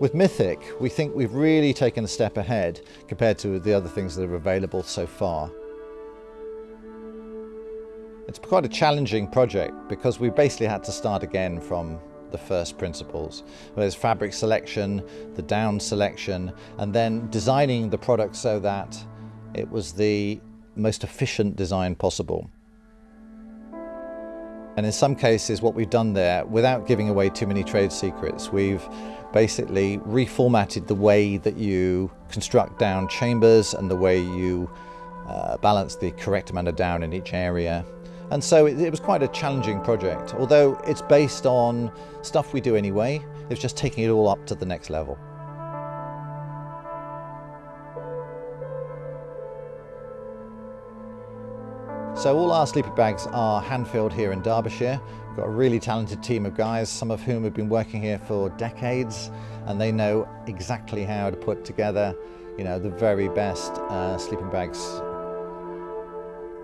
With Mythic, we think we've really taken a step ahead compared to the other things that are available so far. It's quite a challenging project because we basically had to start again from the first principles. There's fabric selection, the down selection, and then designing the product so that it was the most efficient design possible. And in some cases, what we've done there, without giving away too many trade secrets, we've basically reformatted the way that you construct down chambers and the way you uh, balance the correct amount of down in each area. And so it, it was quite a challenging project, although it's based on stuff we do anyway, it's just taking it all up to the next level. So all our sleeping bags are hand-filled here in Derbyshire. We've got a really talented team of guys, some of whom have been working here for decades, and they know exactly how to put together, you know, the very best uh, sleeping bags.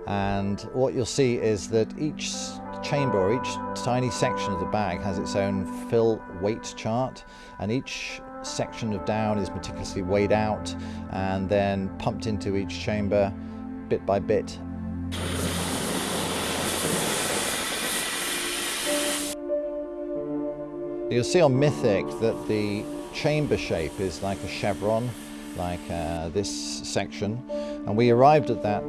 And what you'll see is that each chamber or each tiny section of the bag has its own fill weight chart, and each section of down is meticulously weighed out and then pumped into each chamber bit by bit You'll see on Mythic that the chamber shape is like a chevron, like uh, this section. And we arrived at that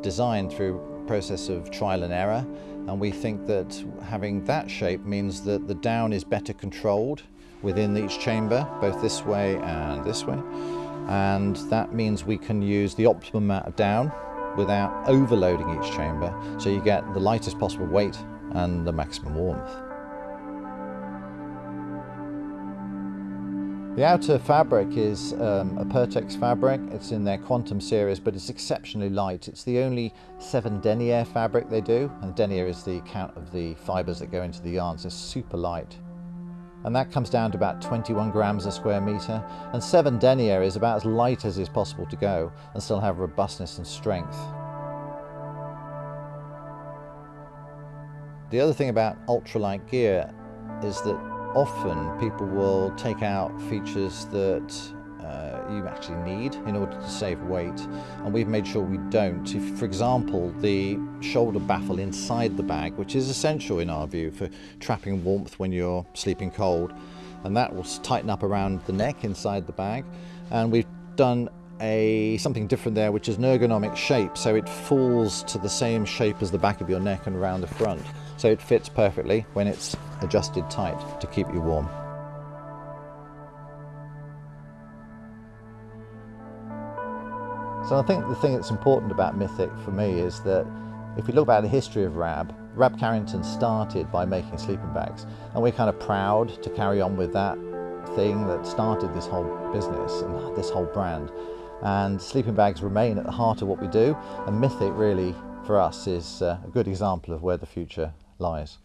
design through process of trial and error. And we think that having that shape means that the down is better controlled within each chamber, both this way and this way. And that means we can use the optimum amount of down without overloading each chamber. So you get the lightest possible weight and the maximum warmth. The outer fabric is um, a Pertex fabric. It's in their Quantum series, but it's exceptionally light. It's the only seven denier fabric they do, and denier is the count of the fibers that go into the yarns. It's super light. And that comes down to about 21 grams a square meter. And seven denier is about as light as is possible to go and still have robustness and strength. The other thing about ultralight gear is that often people will take out features that uh, you actually need in order to save weight and we've made sure we don't. If, for example, the shoulder baffle inside the bag, which is essential in our view for trapping warmth when you're sleeping cold, and that will tighten up around the neck inside the bag. And we've done a something different there, which is an ergonomic shape, so it falls to the same shape as the back of your neck and around the front. So it fits perfectly when it's adjusted tight to keep you warm. So I think the thing that's important about Mythic for me is that if you look back at the history of Rab, Rab Carrington started by making sleeping bags and we're kind of proud to carry on with that thing that started this whole business and this whole brand and sleeping bags remain at the heart of what we do and Mythic really for us is uh, a good example of where the future lies.